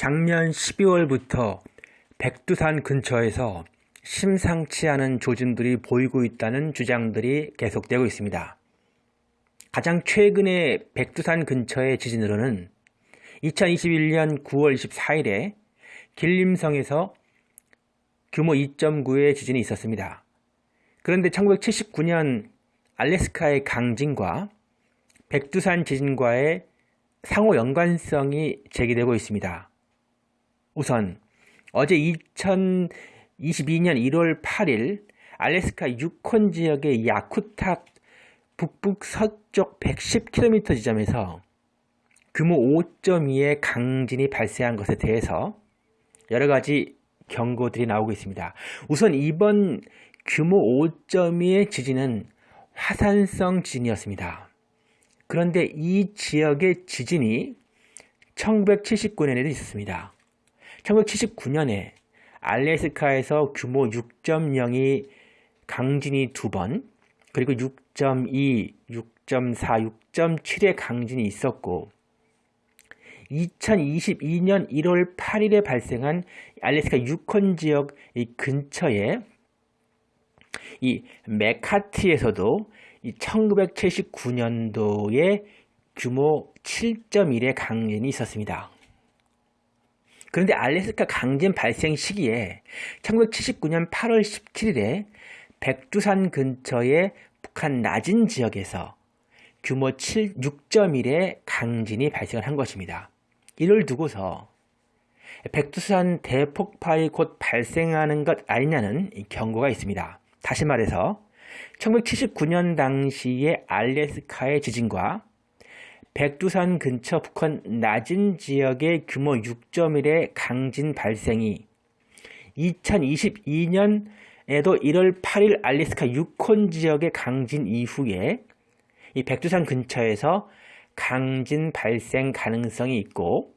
작년 12월부터 백두산 근처에서 심상치 않은 조짐들이 보이고 있다는 주장들이 계속되고 있습니다. 가장 최근의 백두산 근처의 지진으로는 2021년 9월 24일에 길림성에서 규모 2.9의 지진이 있었습니다. 그런데 1979년 알래스카의 강진과 백두산 지진과의 상호 연관성이 제기되고 있습니다. 우선 어제 2022년 1월 8일 알래스카 유콘 지역의 야쿠탁 북북 서쪽 110km 지점에서 규모 5.2의 강진이 발생한 것에 대해서 여러 가지 경고들이 나오고 있습니다. 우선 이번 규모 5.2의 지진은 화산성 지진이었습니다. 그런데 이 지역의 지진이 1979년에도 있었습니다. 1979년에 알래스카에서 규모 6.0이 강진이 두 번, 그리고 6.2, 6.4, 6.7의 강진이 있었고 2022년 1월 8일에 발생한 알래스카 유콘 지역 근처에 이 메카티에서도 1979년도에 규모 7.1의 강진이 있었습니다. 그런데 알래스카 강진 발생 시기에 1979년 8월 17일에 백두산 근처의 북한 낮은 지역에서 규모 7, 6.1의 강진이 발생을 한 것입니다. 이를 두고서 백두산 대폭발이 곧 발생하는 것 아니냐는 경고가 있습니다. 다시 말해서 1979년 당시의 알래스카의 지진과 백두산 근처 북한 낮은 지역의 규모 6.1의 강진 발생이 2022년에도 1월 8일 알래스카 유콘 지역의 강진 이후에 이 백두산 근처에서 강진 발생 가능성이 있고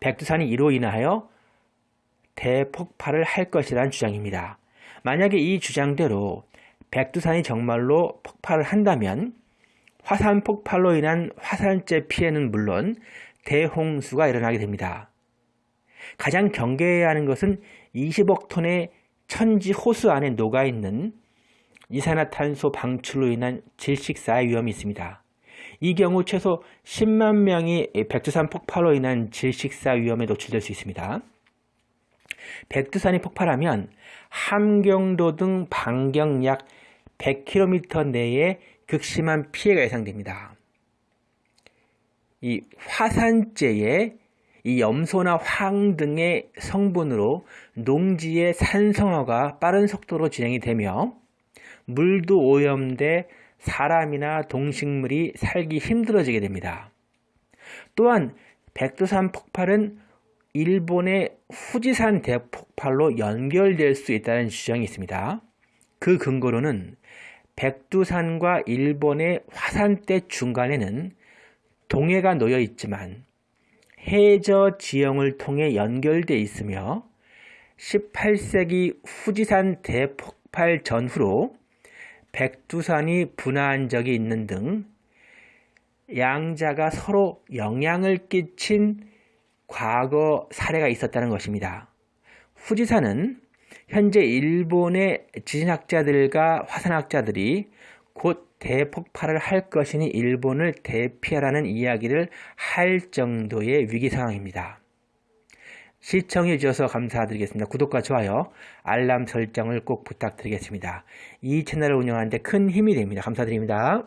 백두산이 이로 인하여 대폭발을 할 것이라는 주장입니다. 만약에 이 주장대로 백두산이 정말로 폭발을 한다면 화산 폭발로 인한 화산재 피해는 물론 대홍수가 일어나게 됩니다. 가장 경계해야 하는 것은 20억 톤의 천지 호수 안에 녹아있는 이산화탄소 방출로 인한 질식사의 위험이 있습니다. 이 경우 최소 10만 명이 백두산 폭발로 인한 질식사 위험에 노출될 수 있습니다. 백두산이 폭발하면 함경도 등 반경 약 100km 내에 극심한 피해가 예상됩니다. 이 화산재의 이 염소나 황 등의 성분으로 농지의 산성화가 빠른 속도로 진행이 되며 물도 오염돼 사람이나 동식물이 살기 힘들어지게 됩니다. 또한 백두산 폭발은 일본의 후지산 대폭발로 연결될 수 있다는 주장이 있습니다. 그 근거로는 백두산과 일본의 화산대 중간에는 동해가 놓여 있지만 해저 지형을 통해 연결되어 있으며 18세기 후지산 대폭발 전후로 백두산이 분화한 적이 있는 등 양자가 서로 영향을 끼친 과거 사례가 있었다는 것입니다. 후지산은 현재 일본의 지진학자들과 화산학자들이 곧 대폭발을 할 것이니 일본을 대피하라는 이야기를 할 정도의 위기 상황입니다. 시청해 주셔서 감사드리겠습니다. 구독과 좋아요, 알람 설정을 꼭 부탁드리겠습니다. 이 채널을 운영하는데 큰 힘이 됩니다. 감사드립니다.